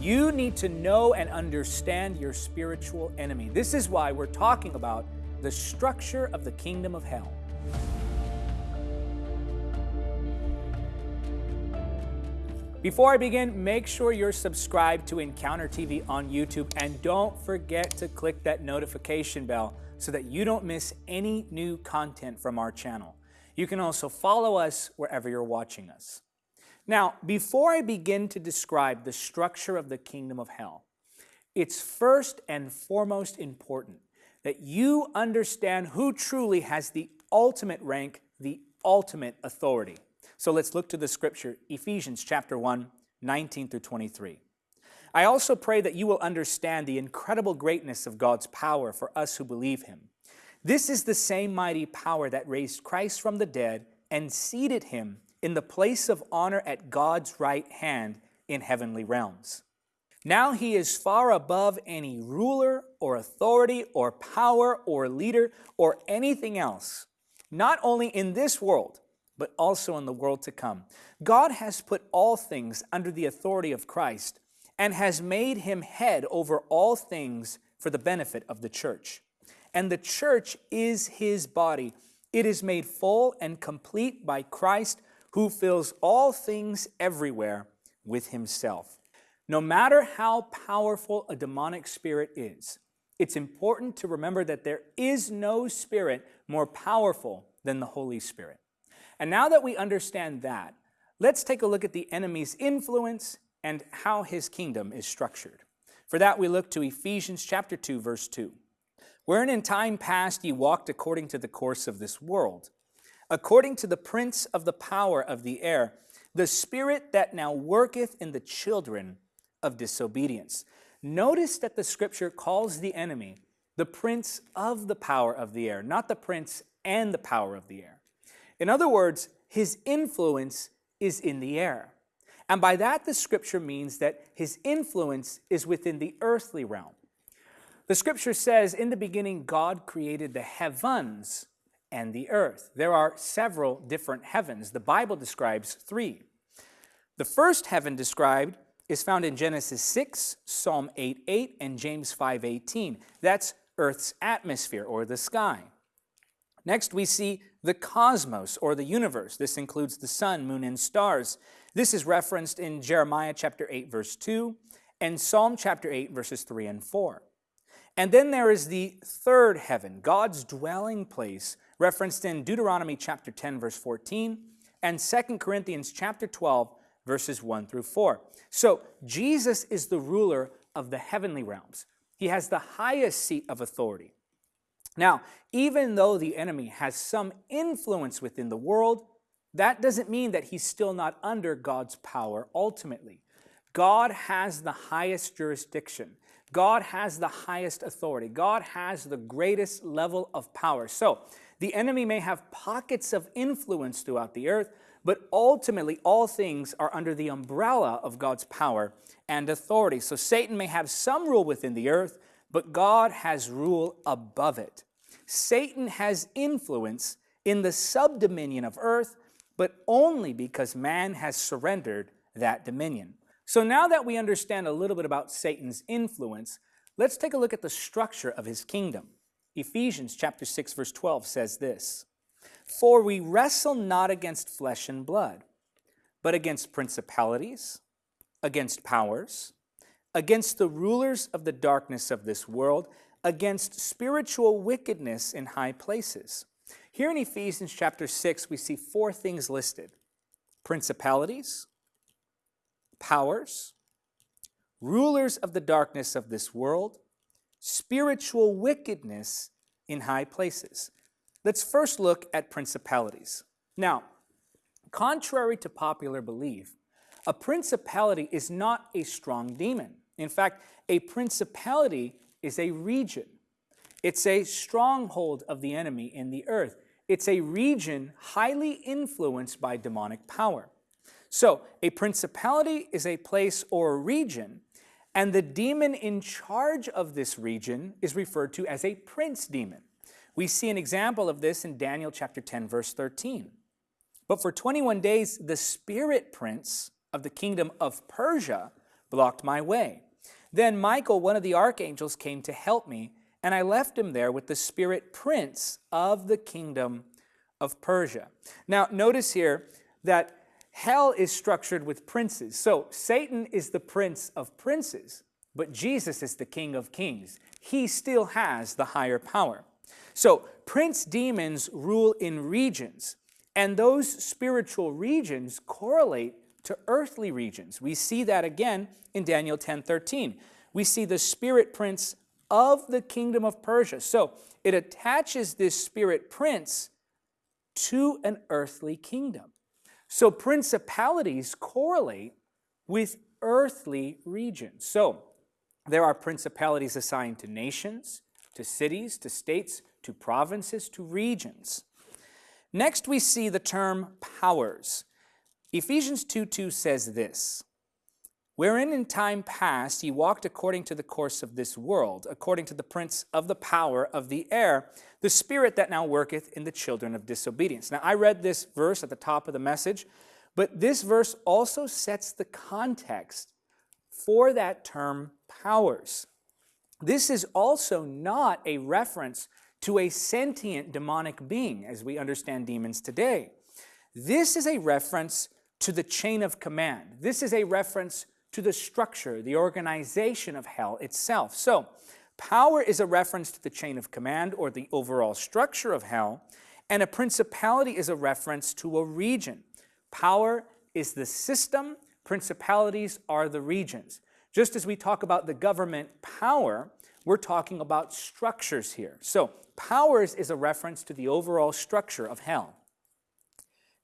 You need to know and understand your spiritual enemy. This is why we're talking about the structure of the kingdom of hell. Before I begin, make sure you're subscribed to Encounter TV on YouTube and don't forget to click that notification bell so that you don't miss any new content from our channel. You can also follow us wherever you're watching us. Now, before I begin to describe the structure of the kingdom of hell, it's first and foremost important that you understand who truly has the ultimate rank, the ultimate authority. So let's look to the scripture, Ephesians chapter 1, 19 through 23. I also pray that you will understand the incredible greatness of God's power for us who believe him. This is the same mighty power that raised Christ from the dead and seated him in the place of honor at God's right hand in heavenly realms. Now he is far above any ruler or authority or power or leader or anything else, not only in this world, but also in the world to come. God has put all things under the authority of Christ and has made him head over all things for the benefit of the church. And the church is his body. It is made full and complete by Christ, who fills all things everywhere with himself. No matter how powerful a demonic spirit is, it's important to remember that there is no spirit more powerful than the Holy Spirit. And now that we understand that, let's take a look at the enemy's influence and how his kingdom is structured. For that, we look to Ephesians chapter 2, verse 2. Wherein in time past ye walked according to the course of this world, according to the prince of the power of the air, the spirit that now worketh in the children of disobedience. Notice that the scripture calls the enemy the prince of the power of the air, not the prince and the power of the air. In other words, his influence is in the air. And by that, the scripture means that his influence is within the earthly realm. The scripture says, in the beginning, God created the heavens and the earth. There are several different heavens. The Bible describes three. The first heaven described is found in Genesis 6, Psalm 8, 8, and James 5, 18. That's Earth's atmosphere or the sky. Next, we see the cosmos or the universe. This includes the sun, moon, and stars. This is referenced in Jeremiah chapter 8, verse 2, and Psalm chapter 8, verses 3 and 4. And then there is the third heaven, God's dwelling place, referenced in Deuteronomy chapter 10, verse 14, and 2 Corinthians chapter 12, verses 1 through 4. So Jesus is the ruler of the heavenly realms. He has the highest seat of authority. Now, even though the enemy has some influence within the world, that doesn't mean that he's still not under God's power ultimately. God has the highest jurisdiction. God has the highest authority. God has the greatest level of power. So the enemy may have pockets of influence throughout the earth, but ultimately all things are under the umbrella of God's power and authority. So Satan may have some rule within the earth, but God has rule above it. Satan has influence in the subdominion of earth, but only because man has surrendered that dominion. So now that we understand a little bit about Satan's influence, let's take a look at the structure of his kingdom. Ephesians chapter 6 verse 12 says this, For we wrestle not against flesh and blood, but against principalities, against powers, against the rulers of the darkness of this world, against spiritual wickedness in high places. Here in Ephesians chapter 6, we see four things listed. Principalities, powers, rulers of the darkness of this world, spiritual wickedness in high places. Let's first look at principalities. Now, contrary to popular belief, a principality is not a strong demon. In fact, a principality is a region. It's a stronghold of the enemy in the earth. It's a region highly influenced by demonic power. So a principality is a place or a region, and the demon in charge of this region is referred to as a prince demon. We see an example of this in Daniel chapter 10, verse 13. But for 21 days, the spirit prince of the kingdom of Persia blocked my way. Then Michael, one of the archangels, came to help me, and I left him there with the spirit prince of the kingdom of Persia. Now, notice here that hell is structured with princes. So Satan is the prince of princes, but Jesus is the king of kings. He still has the higher power. So prince demons rule in regions, and those spiritual regions correlate to earthly regions. We see that again in Daniel 10:13. We see the spirit prince of the kingdom of Persia. So it attaches this spirit prince to an earthly kingdom. So principalities correlate with earthly regions. So there are principalities assigned to nations, to cities, to states, to provinces, to regions. Next, we see the term powers. Ephesians 2.2 says this, Wherein in time past ye walked according to the course of this world, according to the prince of the power of the air, the spirit that now worketh in the children of disobedience. Now, I read this verse at the top of the message, but this verse also sets the context for that term powers. This is also not a reference to a sentient demonic being, as we understand demons today. This is a reference to the chain of command. This is a reference to the structure, the organization of hell itself. So, power is a reference to the chain of command or the overall structure of hell, and a principality is a reference to a region. Power is the system, principalities are the regions. Just as we talk about the government power, we're talking about structures here. So, powers is a reference to the overall structure of hell.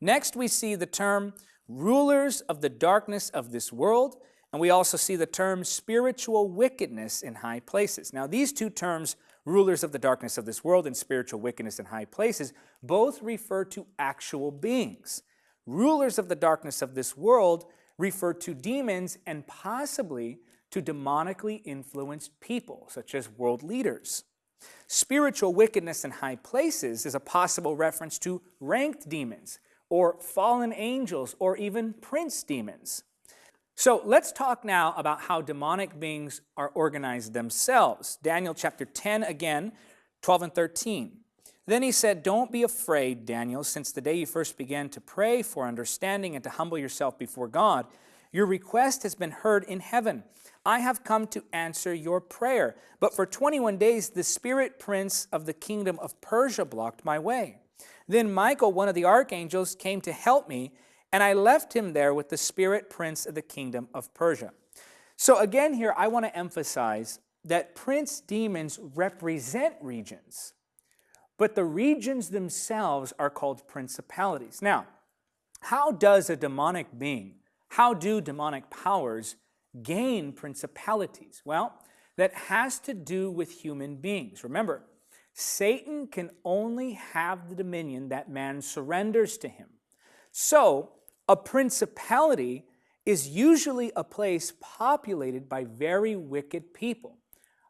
Next, we see the term rulers of the darkness of this world, and we also see the term spiritual wickedness in high places. Now, these two terms, rulers of the darkness of this world and spiritual wickedness in high places, both refer to actual beings. Rulers of the darkness of this world refer to demons and possibly to demonically influenced people, such as world leaders. Spiritual wickedness in high places is a possible reference to ranked demons, or fallen angels, or even prince demons. So let's talk now about how demonic beings are organized themselves. Daniel chapter 10 again, 12 and 13. Then he said, Don't be afraid, Daniel, since the day you first began to pray for understanding and to humble yourself before God. Your request has been heard in heaven. I have come to answer your prayer. But for 21 days, the spirit prince of the kingdom of Persia blocked my way. Then Michael, one of the archangels, came to help me, and I left him there with the spirit prince of the kingdom of Persia. So again here, I want to emphasize that prince demons represent regions, but the regions themselves are called principalities. Now, how does a demonic being, how do demonic powers gain principalities? Well, that has to do with human beings. Remember, Satan can only have the dominion that man surrenders to him. So, a principality is usually a place populated by very wicked people.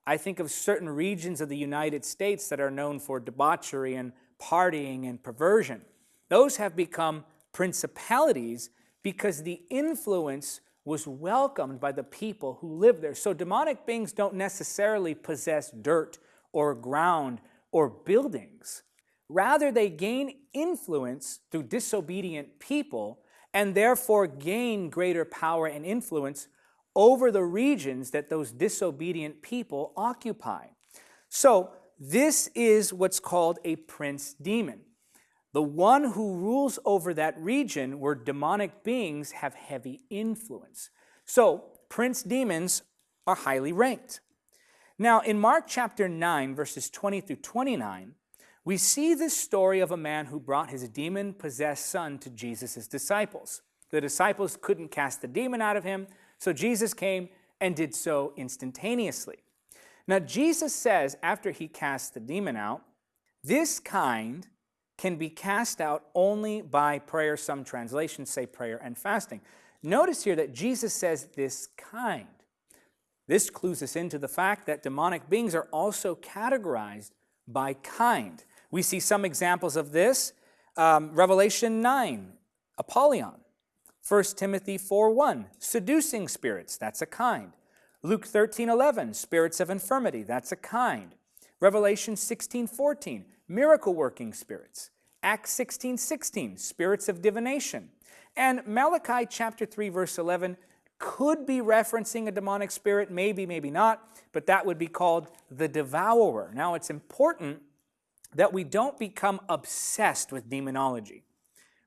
I think of certain regions of the United States that are known for debauchery and partying and perversion. Those have become principalities because the influence was welcomed by the people who live there. So demonic beings don't necessarily possess dirt or ground or buildings. Rather, they gain influence through disobedient people and therefore gain greater power and influence over the regions that those disobedient people occupy. So, this is what's called a prince demon. The one who rules over that region where demonic beings have heavy influence. So, prince demons are highly ranked. Now, in Mark chapter 9, verses 20 through 29, we see this story of a man who brought his demon possessed son to Jesus' disciples. The disciples couldn't cast the demon out of him, so Jesus came and did so instantaneously. Now, Jesus says after he casts the demon out, this kind can be cast out only by prayer. Some translations say prayer and fasting. Notice here that Jesus says this kind. This clues us into the fact that demonic beings are also categorized by kind. We see some examples of this. Um, Revelation 9, Apollyon. 1 Timothy 4:1, seducing spirits, that's a kind. Luke 13:11, spirits of infirmity, that's a kind. Revelation 16:14, miracle working spirits. Acts 16:16, spirits of divination. And Malachi chapter 3 verse 11 could be referencing a demonic spirit, maybe, maybe not, but that would be called the devourer. Now it's important that we don't become obsessed with demonology.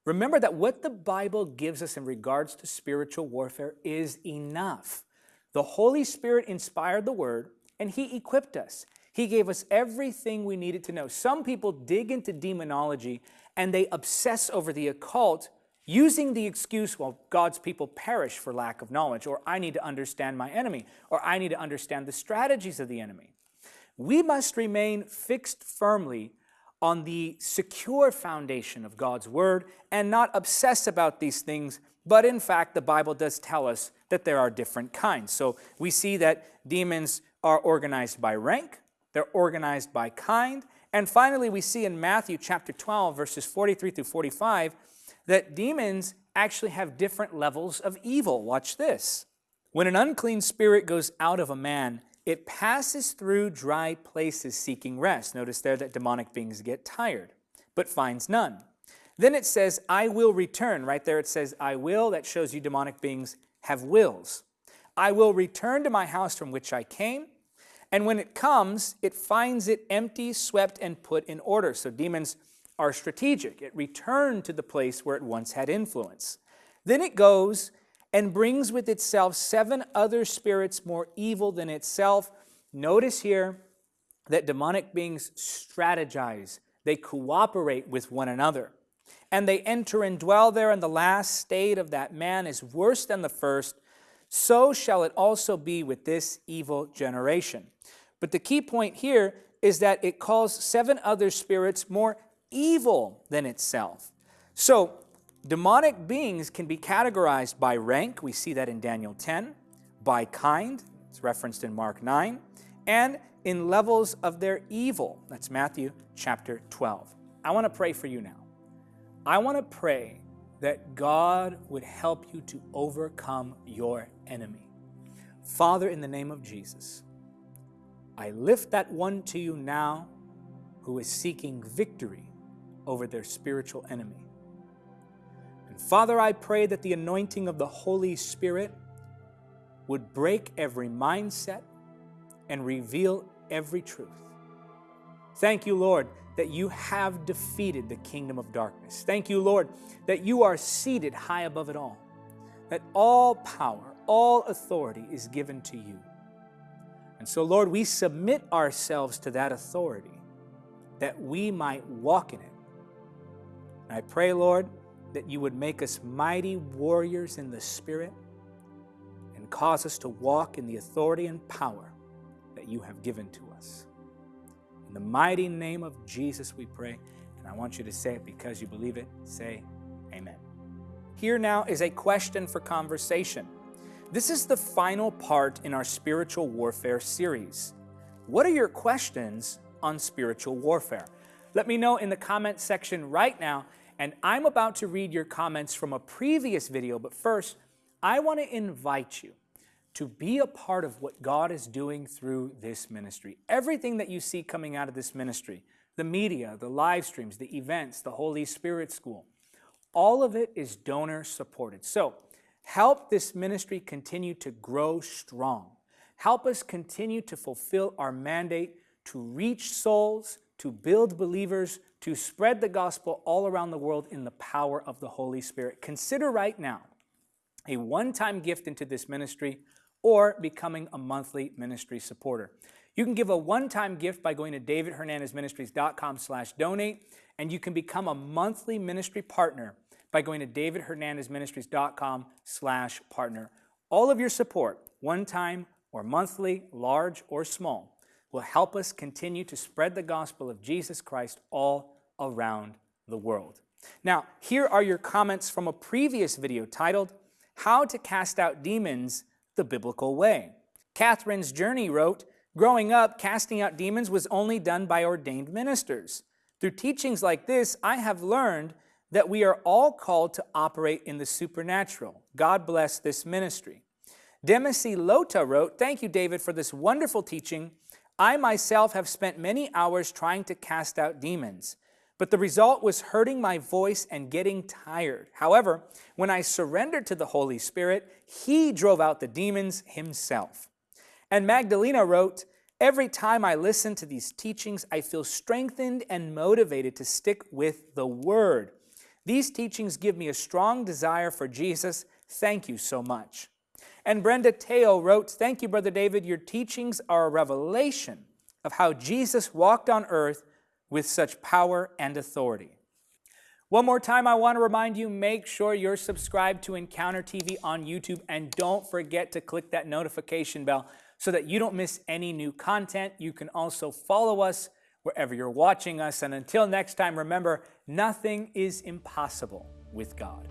Remember that what the Bible gives us in regards to spiritual warfare is enough. The Holy Spirit inspired the Word, and He equipped us. He gave us everything we needed to know. Some people dig into demonology and they obsess over the occult using the excuse, well, God's people perish for lack of knowledge, or I need to understand my enemy, or I need to understand the strategies of the enemy. We must remain fixed firmly on the secure foundation of God's Word and not obsess about these things, but in fact, the Bible does tell us that there are different kinds. So we see that demons are organized by rank, they're organized by kind, and finally we see in Matthew chapter 12, verses 43 through 45, that demons actually have different levels of evil. Watch this. When an unclean spirit goes out of a man, it passes through dry places seeking rest. Notice there that demonic beings get tired, but finds none. Then it says, I will return. Right there it says, I will. That shows you demonic beings have wills. I will return to my house from which I came. And when it comes, it finds it empty, swept, and put in order. So demons are strategic. It returned to the place where it once had influence. Then it goes and brings with itself seven other spirits more evil than itself. Notice here that demonic beings strategize, they cooperate with one another. And they enter and dwell there, and the last state of that man is worse than the first. So shall it also be with this evil generation. But the key point here is that it calls seven other spirits more evil than itself. So Demonic beings can be categorized by rank, we see that in Daniel 10, by kind, it's referenced in Mark 9, and in levels of their evil, that's Matthew chapter 12. I want to pray for you now. I want to pray that God would help you to overcome your enemy. Father, in the name of Jesus, I lift that one to you now who is seeking victory over their spiritual enemy. Father, I pray that the anointing of the Holy Spirit would break every mindset and reveal every truth. Thank you, Lord, that you have defeated the kingdom of darkness. Thank you, Lord, that you are seated high above it all, that all power, all authority is given to you. And so, Lord, we submit ourselves to that authority that we might walk in it. And I pray, Lord, that you would make us mighty warriors in the Spirit and cause us to walk in the authority and power that you have given to us. In the mighty name of Jesus, we pray. And I want you to say it because you believe it. Say, Amen. Here now is a question for conversation. This is the final part in our spiritual warfare series. What are your questions on spiritual warfare? Let me know in the comment section right now and I'm about to read your comments from a previous video, but first, I want to invite you to be a part of what God is doing through this ministry. Everything that you see coming out of this ministry, the media, the live streams, the events, the Holy Spirit School, all of it is donor supported. So help this ministry continue to grow strong. Help us continue to fulfill our mandate to reach souls, to build believers, to spread the gospel all around the world in the power of the Holy Spirit. Consider right now a one-time gift into this ministry or becoming a monthly ministry supporter. You can give a one-time gift by going to davidhernandezministries.com slash donate, and you can become a monthly ministry partner by going to davidhernandezministries.com slash partner. All of your support, one-time or monthly, large or small, will help us continue to spread the gospel of Jesus Christ all around the world. Now, here are your comments from a previous video titled, How to Cast Out Demons the Biblical Way. Catherine's Journey wrote, Growing up, casting out demons was only done by ordained ministers. Through teachings like this, I have learned that we are all called to operate in the supernatural. God bless this ministry. Demisi Lota wrote, Thank you, David, for this wonderful teaching. I myself have spent many hours trying to cast out demons, but the result was hurting my voice and getting tired. However, when I surrendered to the Holy Spirit, He drove out the demons Himself. And Magdalena wrote, Every time I listen to these teachings, I feel strengthened and motivated to stick with the Word. These teachings give me a strong desire for Jesus. Thank you so much. And Brenda Teo wrote, Thank you, Brother David. Your teachings are a revelation of how Jesus walked on earth with such power and authority. One more time, I want to remind you, make sure you're subscribed to Encounter TV on YouTube and don't forget to click that notification bell so that you don't miss any new content. You can also follow us wherever you're watching us. And until next time, remember, nothing is impossible with God.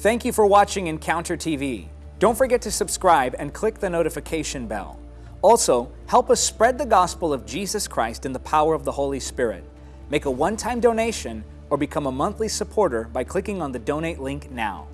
Thank you for watching Encounter TV. Don't forget to subscribe and click the notification bell. Also, help us spread the gospel of Jesus Christ in the power of the Holy Spirit. Make a one-time donation or become a monthly supporter by clicking on the donate link now.